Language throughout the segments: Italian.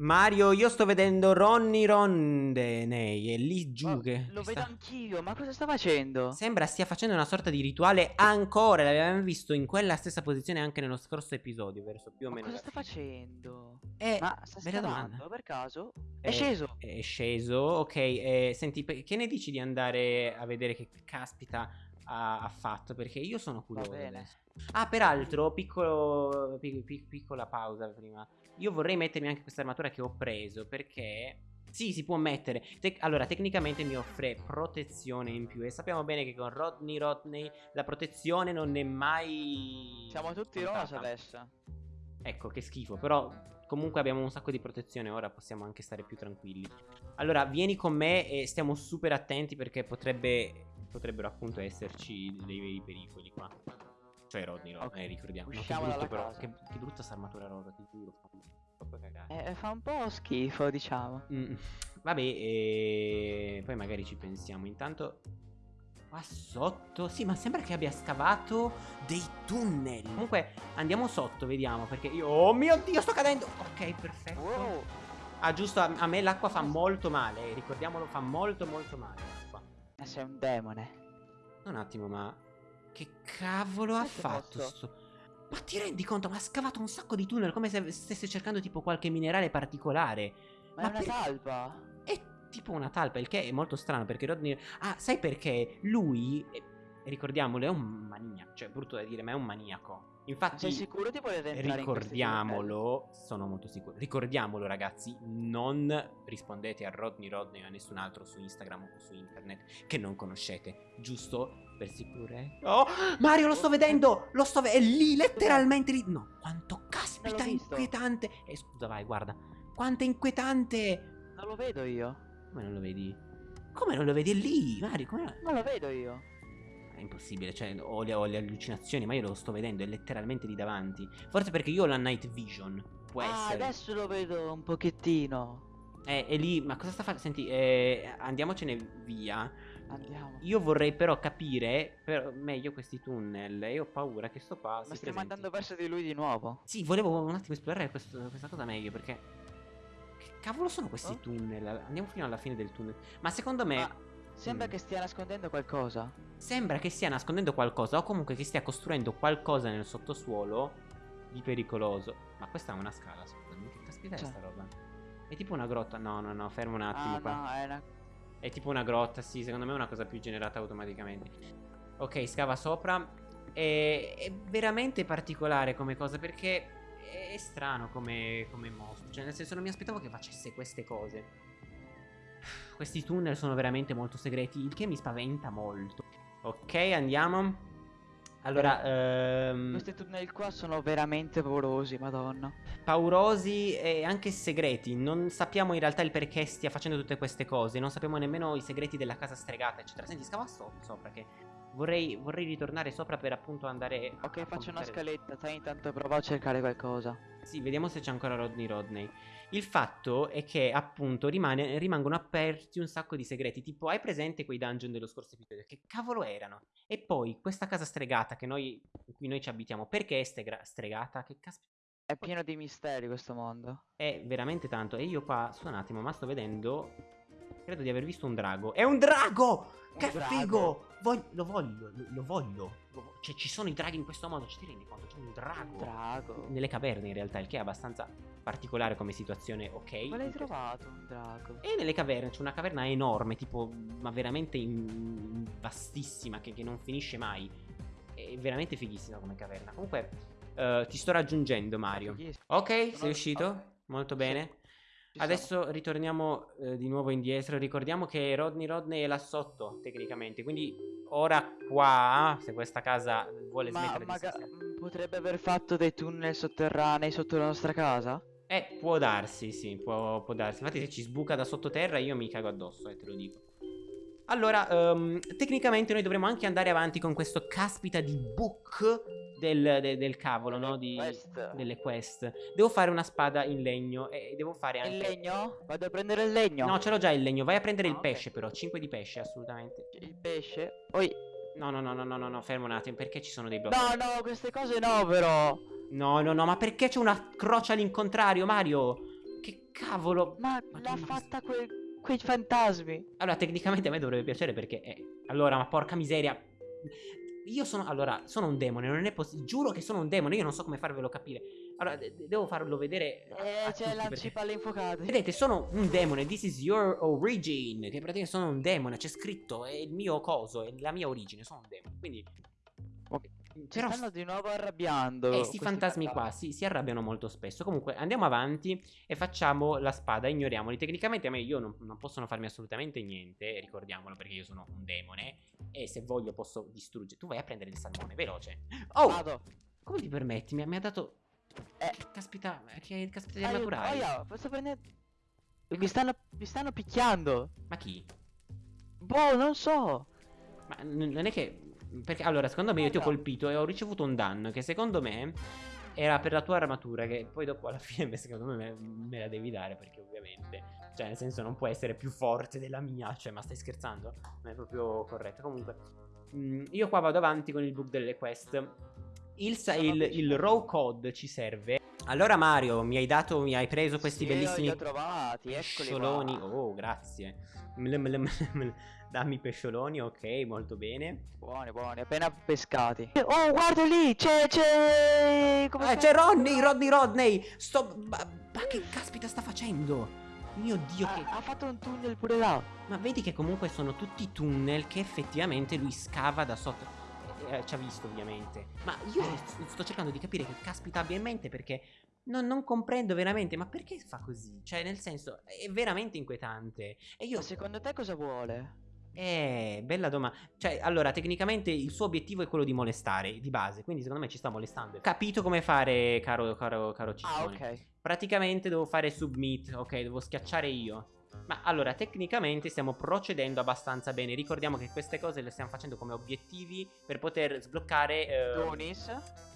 Mario, io sto vedendo Ronny Rondenei, è lì giù Ma che... lo vedo sta- anch'io, ma cosa sta facendo? Sembra stia facendo una sorta di rituale ancora, l'abbiamo visto in quella stessa posizione anche nello scorso episodio, verso più o Ma meno... cosa la sta facendo? Eh, Ma sta scavando per caso? È Eh, sceso! È sceso, ok. eh, senti, che ne dici di andare a vedere che caspita ha, fatto? Perché io sono curioso. Ah, peraltro, piccolo, pi- pi- piccola pausa prima. Io vorrei mettermi anche questa armatura che ho preso perché... Sì, si può mettere. Tec- allora, tecnicamente mi offre protezione in più. E sappiamo bene che con Rodney Rodney la protezione non è mai. Siamo tutti contata. rosa adesso. Ecco, che schifo. Però comunque abbiamo un sacco di protezione. Ora possiamo anche stare più tranquilli. Allora, vieni con me e stiamo super attenti perché potrebbe. Potrebbero appunto esserci dei veri pericoli qua. Cioè, Rodney, Rodney, Ok, ricordiamo. No, che brutto però. Che, che brutta sta armatura rosa, ti giuro. Eh, fa un po' schifo, diciamo. Mm, vabbè, e poi magari ci pensiamo. Intanto. Qua sotto. Sì, ma sembra che abbia scavato dei tunnel. Comunque, andiamo sotto, vediamo. Perché io. Oh mio dio, sto cadendo. Ok, perfetto. Wow! Ah, giusto, a, a me l'acqua fa molto male. Ricordiamolo, fa molto, molto male sei un demone. Un attimo, ma. Che cavolo ha fatto posto. sto. Ma ti rendi conto? Ma ha scavato un sacco di tunnel come se stesse cercando tipo qualche minerale particolare. Ma, Ma è una per- talpa. È tipo una talpa, il che è molto strano perché Rodney... Ah, sai perché? Lui, eh, ricordiamolo, è un maniaco. Cioè, brutto da dire, ma è un maniaco. Ma Infatti, sei sicuro di voler entrare ricordiamolo, sono molto sicuro. Ricordiamolo, ragazzi, non rispondete a Rodney Rodney o a nessun altro su Instagram o su internet che non conoscete. Giusto? Per sicurezza. Oh, Mario, lo sto vedendo! Lo sto vedendo! È lì, letteralmente lì. No, quanto caspita inquietante. Eh, scusa, vai, guarda. Quanto è inquietante. Non lo vedo io. Come non lo vedi? Come non lo vedi? È lì, Mario, come... Non lo vedo io. È impossibile, cioè ho le, ho le allucinazioni, ma io lo sto vedendo, è letteralmente lì davanti. Forse perché io ho la night vision. Può ah, essere. adesso lo vedo un pochettino. Eh, è lì, ma cosa sta facendo? Senti, eh, andiamocene via. Andiamo. Io vorrei però capire però, meglio questi tunnel. E ho paura che sto qua. Ma stiamo andando verso di lui di nuovo. Sì, volevo un attimo esplorare questo- questa cosa meglio perché. Che cavolo sono questi Oh? tunnel? Andiamo fino alla fine del tunnel. Ma secondo me. Ma sembra Mm. che stia nascondendo qualcosa. Sembra che stia nascondendo qualcosa o comunque che stia costruendo qualcosa nel sottosuolo di pericoloso. Ma questa è una scala, scusami, che caspita è Cioè. sta roba? È tipo una grotta? No, no, no, fermo un attimo ah, qua. no, è una... È tipo una grotta, sì, secondo me è una cosa più generata automaticamente. Ok, scava sopra. È, è veramente particolare come cosa perché è strano come, come mostro. Cioè, nel senso, non mi aspettavo che facesse queste cose. Questi tunnel sono veramente molto segreti, il che mi spaventa molto. Ok, andiamo. Allora, ehm, Questi tunnel qua sono veramente paurosi, madonna. paurosi e anche segreti. Non sappiamo in realtà il perché stia facendo tutte queste cose. Non sappiamo nemmeno i segreti della casa stregata, eccetera. Senti, scava so- sopra che vorrei, vorrei ritornare sopra per appunto andare. Ok, faccio una scaletta, sai intanto provo a cercare qualcosa. Sì, vediamo se c'è ancora Rodney Rodney. Il fatto è che appunto rimane- rimangono aperti un sacco di segreti. Tipo, hai presente quei dungeon dello scorso episodio? Che cavolo erano? E poi questa casa stregata che noi, in cui noi ci abitiamo, perché è stregata? Che caspita? È pieno di misteri questo mondo. È veramente tanto. E io qua, su un attimo, ma sto vedendo. Credo di aver visto un drago. È un drago! Un che drago. figo! Voglio- lo voglio, lo, lo voglio. Lo Cioè, ci sono i draghi in questo modo, ci ti rendi conto? C'è un drago. Un drago. Nelle caverne, in realtà, il che è abbastanza particolare come situazione, ok? Ma l'hai trovato un drago? E nelle caverne c'è una caverna enorme, tipo, ma veramente in- vastissima, che, che non finisce mai. È veramente fighissima come caverna. Comunque, eh, ti sto raggiungendo, Mario. Ok, sei uscito? Molto bene. Ci Adesso ritorniamo eh, di nuovo indietro. Ricordiamo che Rodney Rodney è là sotto, tecnicamente. Quindi ora qua, se questa casa vuole. Ma smettere di esistere. mm, potrebbe aver fatto dei tunnel sotterranei sotto la nostra casa? Eh, può darsi, sì, può, può darsi. Infatti se ci sbuca da sottoterra io mi cago addosso, eh, te lo dico. Allora, ehm, tecnicamente noi dovremmo anche andare avanti con questo caspita di book del, de- del cavolo, no? Di, Quest. delle quest. Devo fare una spada in legno e devo fare anche... Il legno? Vado a prendere il legno. No, ce l'ho già il legno. Vai a prendere Ah, il pesce, però. 5 di pesce, assolutamente. Il pesce. Poi. No, no, no, no, no, no, no, fermo un attimo. Perché ci sono dei blocchi? No, no, queste cose no, però. No, no, no, ma perché c'è una croce all'incontrario, Mario? Che cavolo? Ma l'ha fatta quel- quei fantasmi. Allora, tecnicamente a me dovrebbe piacere perché... eh, allora, ma porca miseria. Io sono... Allora, sono un demone, non è possibile. Giuro che sono un demone, io non so come farvelo capire. Allora, de- de- devo farlo vedere... Eh, c'è lanci perché- palle infuocate. Vedete, sono un demone, this is your origin, che praticamente sono un demone, c'è scritto, è il mio coso, è la mia origine, sono un demone, quindi... Ok, Ci Però stanno di nuovo arrabbiando. eh, sti questi fantasmi qua si, si arrabbiano molto spesso. Comunque andiamo avanti e facciamo la spada, ignoriamoli. Tecnicamente a me io non, non possono farmi assolutamente niente, ricordiamolo perché io sono un demone e se voglio posso distruggere. Tu vai a prendere il salmone, veloce. Oh, Vado. come ti permetti? Mi, mi ha dato... Eh. Che caspita, che caspita di Aiuto, naturali. aia, posso prendere... Mi stanno, mi stanno picchiando. Ma chi? Boh, non so. Ma non è che... Perché allora, secondo me io ti ho colpito e ho ricevuto un danno che secondo me era per la tua armatura che poi dopo alla fine secondo me me, me la devi dare perché ovviamente... Cioè nel senso non può essere più forte della mia, cioè ma stai scherzando? Non è proprio corretto. Comunque, mm, io qua vado avanti con il book delle quest. Il, il, il raw code ci serve. Allora Mario, mi hai dato, mi hai preso questi Sì, bellissimi trovati, pescioloni. qua. Oh, grazie. Dammi pescioloni, ok, molto bene. Buoni, buoni, appena pescati. Oh, guarda lì, c'è, c'è... Come Ah, si c'è? Rodney, Rodney, Rodney. Sto... Ma, ma che caspita sta facendo? Mio Dio, Ha, che... ha fatto un tunnel pure là. Ma vedi che comunque sono tutti tunnel che effettivamente lui scava da sotto. Eh, eh, ci ha visto ovviamente. Ma io s- sto cercando di capire che caspita abbia in mente perché non, non comprendo veramente. Ma perché fa così? Cioè, nel senso, è veramente inquietante. E io... Ma secondo te cosa vuole? Eh, bella domanda. Cioè, allora, tecnicamente il suo obiettivo è quello di molestare, di base. Quindi secondo me ci sta molestando. Capito come fare, caro, caro, caro Ah, Ciccione. ok. Praticamente devo fare submit, ok, devo schiacciare io. Ma allora, tecnicamente stiamo procedendo abbastanza bene. Ricordiamo che queste cose le stiamo facendo come obiettivi per poter sbloccare... eh, Donis,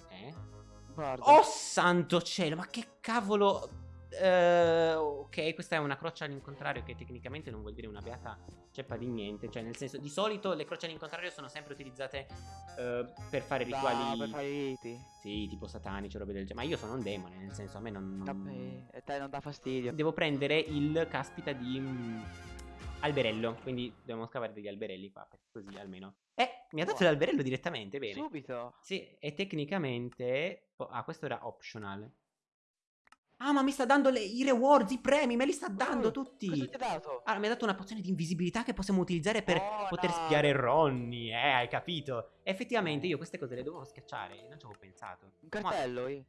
eh? guarda. Oh santo cielo, ma che cavolo... Eh, ok, questa è una croce all'incontrario che tecnicamente non vuol dire una beata ceppa di niente. Cioè, nel senso, di solito le croci all'incontrario sono sempre utilizzate eh, per fare rituali... per fare riti. Sì, tipo satanici robe del genere. Ma io sono un demone, nel senso, a me non... non- Vabbè, e te non dà fastidio. Devo prendere il caspita di mm, alberello. Quindi dobbiamo scavare degli alberelli qua. Così almeno. Eh, mi ha dato Wow. l'alberello direttamente. Bene. Subito. Sì, e tecnicamente. ah, questo era optional. Ah, ma mi sta dando le- i rewards, i premi. Me li sta dando Uh, tutti. Cosa ti ha dato? Ah, mi ha dato una pozione di invisibilità che possiamo utilizzare per Oh, poter no. spiare Ronnie. Eh, hai capito? Effettivamente io queste cose le dovevo schiacciare. Non ci avevo pensato. Un cartello, io.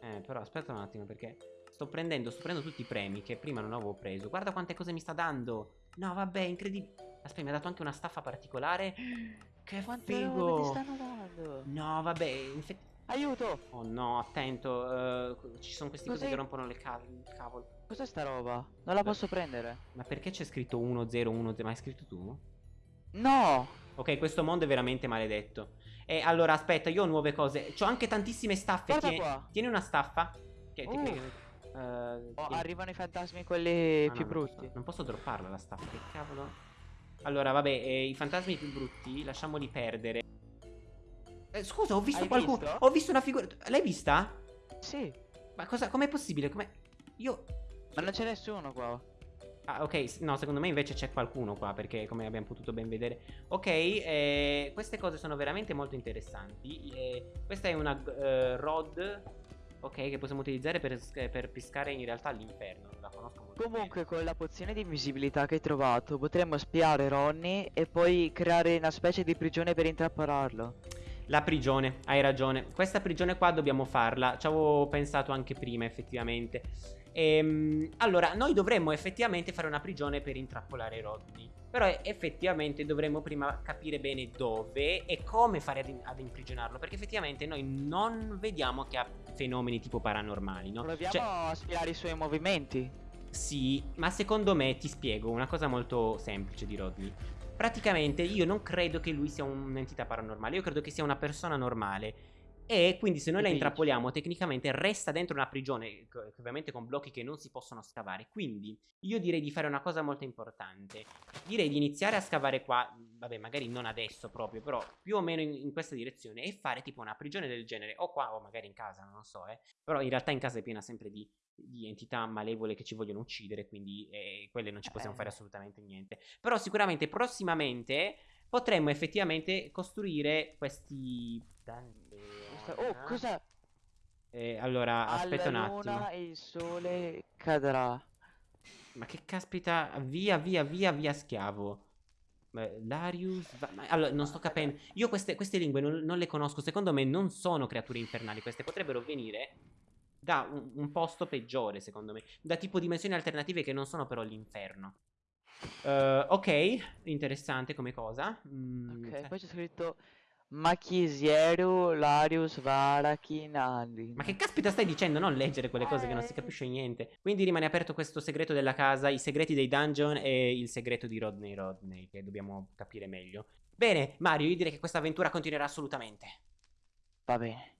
Eh, però aspetta un attimo perché sto prendendo, sto prendendo tutti i premi che prima non avevo preso. Guarda quante cose mi sta dando. No, vabbè, incredibile. Aspetta, mi ha dato anche una staffa particolare. Che Quante figo. stanno dando? No, vabbè, infatti... Aiuto! Oh no, attento, eh, ci sono questi cosi che rompono le ca- cavolo. Cos'è sta roba? Non la posso prendere. Ma perché c'è scritto 1-0-1? Ma hai scritto tu? No! Ok, questo mondo è veramente maledetto. E allora, aspetta, io ho nuove cose. C'ho anche tantissime staffe. Guarda Tieni, qua. tieni una staffa. Che Uh. tecnicamente... eh, Oh, arrivano i fantasmi quelli Ah, più no, non brutti. posso- Non posso dropparla la staffa, che cavolo. Allora, vabbè, eh, i fantasmi più brutti, lasciamoli perdere. Eh, scusa, ho visto Hai qualcuno. visto? Ho visto una figura. L'hai vista? Sì, Ma cosa? Com'è possibile? Come. Io. ma non c'è nessuno qua. Ah, ok. No, secondo me invece c'è qualcuno qua. Perché, come abbiamo potuto ben vedere. Ok, eh, queste cose sono veramente molto interessanti. Eh, questa è una eh, rod. Ok, che possiamo utilizzare per, per pescare in realtà all'inferno. La conosco molto bene. Comunque con la pozione di invisibilità che hai trovato potremmo spiare Ronnie e poi creare una specie di prigione per intrappolarlo. La prigione, hai ragione. Questa prigione qua dobbiamo farla. Ci avevo pensato anche prima, effettivamente. Ehm, allora, noi dovremmo effettivamente fare una prigione per intrappolare Rodney. Però eh, effettivamente dovremmo prima capire bene dove e come fare ad, ad imprigionarlo. Perché effettivamente noi non vediamo che ha fenomeni tipo paranormali, no? Proviamo Cioè, a spiare i suoi movimenti. Sì, ma secondo me ti spiego una cosa molto semplice di Rodney. Praticamente io non credo che lui sia un'entità paranormale, io credo che sia una persona normale. E quindi se noi la intrappoliamo tecnicamente resta dentro una prigione, ovviamente con blocchi che non si possono scavare. Quindi io direi di fare una cosa molto importante. Direi di iniziare a scavare qua, vabbè magari non adesso proprio, però più o meno in, in questa direzione e fare tipo una prigione del genere, o qua o magari in casa, non lo so, eh. Però in realtà in casa è piena sempre di di entità malevole che ci vogliono uccidere, quindi eh, quelle non ci possiamo Eh. fare assolutamente niente. Però sicuramente prossimamente potremmo effettivamente costruire questi... Oh, cosa? Eh, allora, aspetta un Alla attimo. luna il sole cadrà. Ma che caspita, via, via, via, via, schiavo. Larius, va- ma- allora, non sto capendo. Io queste, queste lingue non, non le conosco. Secondo me non sono creature infernali. Queste potrebbero venire da un, un posto peggiore, secondo me. Da tipo dimensioni alternative che non sono però l'inferno. Eh, ok, interessante come cosa. Mm, Ok, sa- poi c'è scritto Machisiero Larius Varachinali. Ma che caspita stai dicendo? Non leggere quelle cose che non si capisce niente. Quindi rimane aperto questo segreto della casa, i segreti dei dungeon e il segreto di Rodney Rodney, che dobbiamo capire meglio. Bene, Mario, io direi che questa avventura continuerà assolutamente. Va bene.